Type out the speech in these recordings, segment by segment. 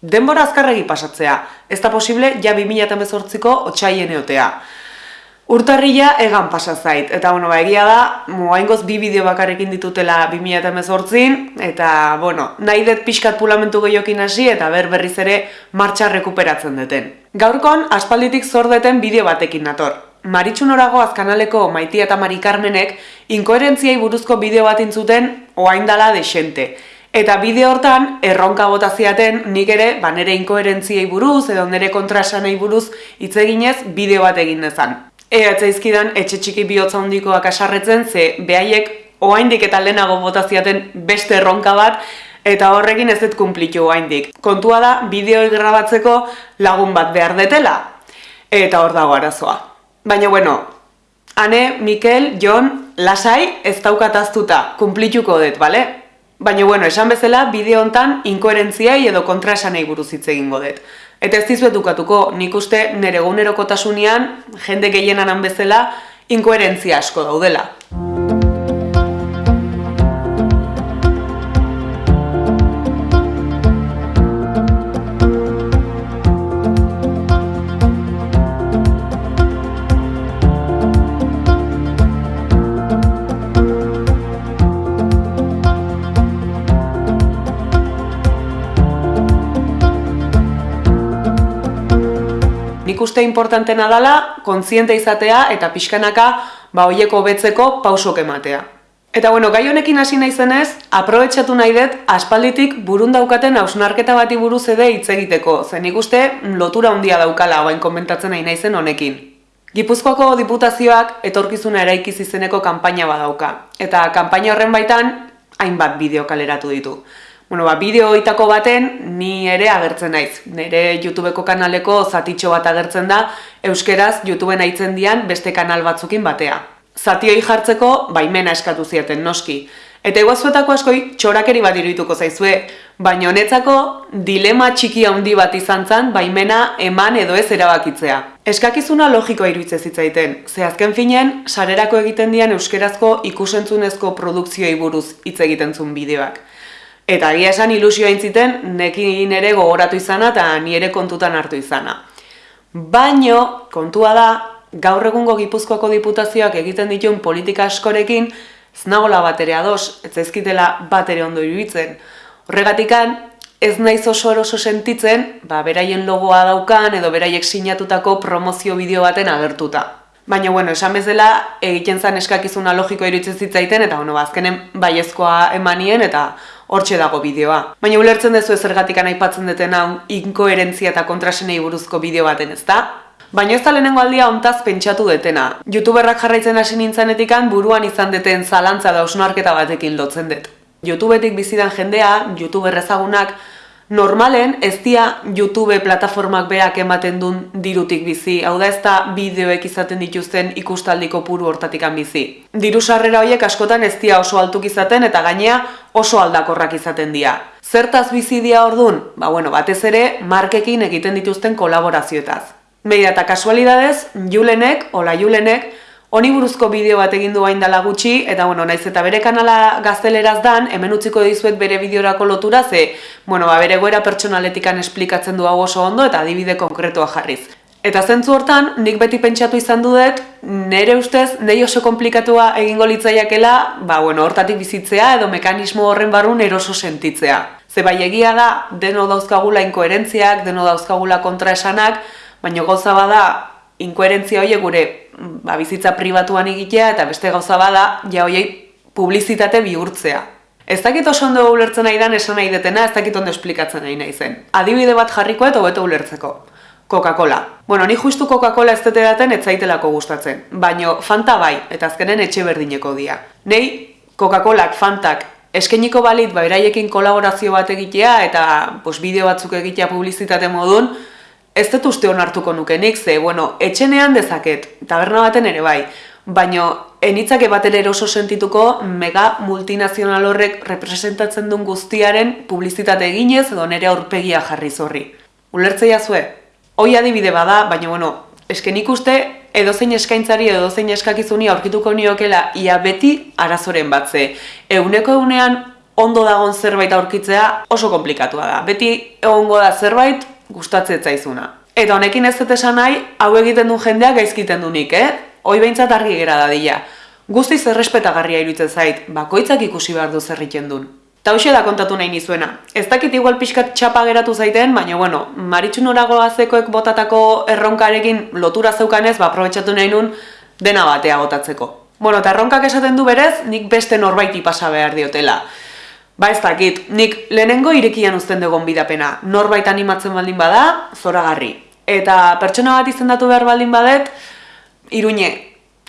Denbora azkarregi pasatzea, ez da posible ja 2018ko otxaien eotea. Urtarrila egan pasa zait, eta bueno, ba, egia da, moaingoz bi bideo bakarrekin ditutela 2018 eta bueno, nahi dut pixkat pulamentu gehiokin hasi eta ber berriz ere martxa rekuperatzen duten. Gaurkon, aspalditik zordeten bideo batekin nator. Maritxun orago azkanaleko maiti eta Mari Carmenek inkoherentziai buruzko bideo bat intzuten oaindala desente. Eta bideo hortan, erronka bota ziaten nik ere, ba nere inkoherentziei buruz edo nere kontrasanei buruz hitz eginez bideo bat egin dezan. Ea etzaizkidan etxe txiki bihotza handikoak asarretzen, ze behaiek oaindik eta lehenago botaziaten beste erronka bat, eta horrekin ez dut kumplitu oaindik. Kontua da, bideoi grabatzeko lagun bat behar detela, eta hor dago arazoa. Baina bueno, ane, Mikel, Jon, lasai ez daukataztuta, kumplituko dut, bale? Baina bueno, esan bezala, bideo hontan inkoherentziai edo kontraesanei buruz hitz egingo dut. Eta ez dizuet dukatuko, nik uste nire egunerokotasunean, jende gehienan bezala, inkoherentzia asko daudela. Nik uste importantena dela kontziente izatea eta pixkanaka ba hoieko betzeko pausok ematea. Eta bueno, gai honekin hasi naizenez, aprobetxatu nahi dut aspalditik burun daukaten hausnarketa bati buruz ere hitz egiteko, zen ikuste lotura handia daukala hain komentatzen nahi naizen honekin. Gipuzkoako diputazioak etorkizuna eraikiz izeneko kanpaina badauka, eta kanpaina horren baitan hainbat bideo kaleratu ditu. Bueno, ba, bideo itako baten ni ere agertzen naiz. Nere YouTubeko kanaleko zatitxo bat agertzen da, euskeraz YouTubeen aitzen dian beste kanal batzukin batea. Zatioi jartzeko baimena eskatu zieten noski. Eta eguazuetako askoi txorakeri bat iruituko zaizue, baina honetzako dilema txiki handi bat izan zen baimena eman edo ez erabakitzea. Eskakizuna logikoa iruitze zitzaiten, ze azken finen, sarerako egiten dian euskerazko ikusentzunezko produkzioi buruz hitz egiten zuen bideoak. Eta agia esan ilusioa intziten, nekin ere gogoratu izana eta ni ere kontutan hartu izana. Baino, kontua da, gaur egungo gipuzkoako diputazioak egiten dituen politika askorekin, ez nagola bat ere ados, ez ezkitela bat ere ondo iruditzen. Horregatikan, ez naiz oso eroso sentitzen, ba, beraien logoa daukan edo beraiek sinatutako promozio bideo baten agertuta. Baina, bueno, esan bezala, egiten zen eskakizuna logikoa iruditzen zitzaiten, eta, bueno, bazkenen ba, baiezkoa emanien, eta hortxe dago bideoa. Baina ulertzen dezu ezergatik aipatzen duten hau inkoherentzia eta kontrasenei buruzko bideo baten, ezta? Baina ez da lehenengo aldia ontaz pentsatu detena. Youtuberrak jarraitzen hasi nintzanetikan buruan izan deten zalantza da osnarketa batekin lotzen dut. Youtubetik bizidan jendea, youtuber ezagunak, Normalen ez dia YouTube plataformak berak ematen duen dirutik bizi, hau da ez da bideoek izaten dituzten ikustaldiko puru hortatikan bizi. Diru sarrera horiek askotan ez dia oso altuk izaten eta gainea oso aldakorrak izaten dira. Zertaz bizi dia ordun? Ba bueno, batez ere markekin egiten dituzten kolaborazioetaz. Media eta kasualidadez, Julenek, ola Julenek, Honi buruzko bideo bat egin du hain dala gutxi, eta bueno, naiz eta bere kanala gazteleraz dan, hemen utziko dizuet bere bideorako lotura, ze, bueno, ba, bere goera pertsonaletikan esplikatzen du hau oso ondo, eta adibide konkretua jarriz. Eta zentzu hortan, nik beti pentsatu izan dudet, nire ustez, nahi oso komplikatua egingo litzaiakela, ba, bueno, hortatik bizitzea edo mekanismo horren barrun eroso sentitzea. Ze bai egia da, deno dauzkagula inkoherentziak, deno dauzkagula kontraesanak, baina goza bada, inkoherentzia horiek gure ba, bizitza pribatuan egitea eta beste gauza bada ja hoiei publizitate bihurtzea. Ez dakit oso ondo ulertzen nahi dan esan nahi detena, ez dakit ondo esplikatzen nahi nahi zen. Adibide bat jarriko eta hobeto ulertzeko. Coca-Cola. Bueno, ni justu Coca-Cola ez dute daten ez zaitelako gustatzen. Baino Fanta bai, eta azkenen etxe berdineko dia. Nei, Coca-Colak, Fantak, eskeniko balit ba, eraiekin kolaborazio bat egitea eta pues, bideo batzuk egitea publizitate modun, Ez dut uste hartuko nukenik, ze, bueno, etxenean dezaket, taberna baten ere bai, baino enitzake bat ere oso sentituko mega multinazional horrek representatzen duen guztiaren publizitate eginez edo nere aurpegia jarri zorri. Ulertzea zue? Hoi adibide bada, baina bueno, esken ikuste edozein eskaintzari edo edozein eskakizuni aurkituko niokela ia beti arazoren batze. Euneko eunean ondo dagon zerbait aurkitzea oso komplikatua da. Beti egongo da zerbait gustatzen zaizuna. Eta honekin ez dut esan nahi, hau egiten du jendeak gaizkiten du nik, eh? Hoi behintzat argi gera da dila. Guztiz errespetagarria iruditzen zait, bakoitzak ikusi behar du zerriten duen. Ta hoxe da kontatu nahi nizuena. Ez dakit igual pixkat txapa geratu zaiten, baina bueno, maritxun orago azekoek botatako erronkarekin lotura zeukanez, ba, aprobetsatu nahi nun dena batea botatzeko. Bueno, eta erronkak esaten du berez, nik beste norbaiti pasa behar diotela. Ba ez dakit, nik lehenengo irekian uzten dugun bidapena. Norbait animatzen baldin bada, zoragarri. Eta pertsona bat izendatu behar baldin badet, iruñe,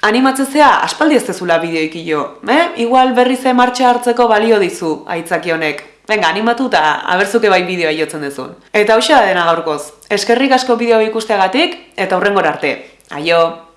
animatzezea aspaldi ez dezula bideoik jo. Eh? Igual berri ze martxa hartzeko balio dizu, aitzaki honek. Venga, animatu eta abertzuke bai bideoa jotzen dezun. Eta hausia dena gaurkoz. Eskerrik asko bideo ikusteagatik eta hurrengor arte. Aio!